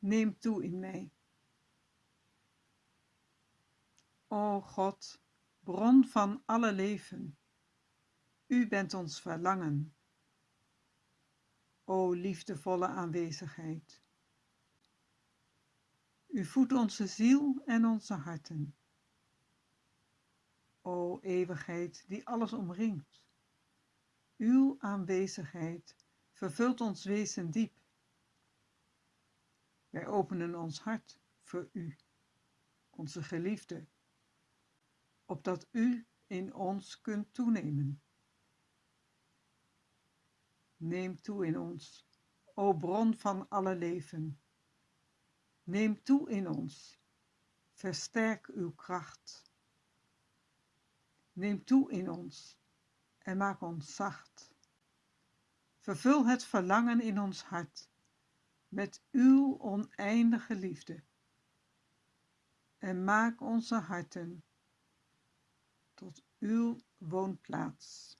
neem toe in mij. O God, bron van alle leven, U bent ons verlangen. O liefdevolle aanwezigheid. U voedt onze ziel en onze harten. O eeuwigheid die alles omringt. Uw aanwezigheid vervult ons wezen diep. Wij openen ons hart voor U, onze geliefde, opdat U in ons kunt toenemen. Neem toe in ons, o bron van alle leven. Neem toe in ons, versterk uw kracht. Neem toe in ons en maak ons zacht. Vervul het verlangen in ons hart met uw oneindige liefde en maak onze harten tot uw woonplaats.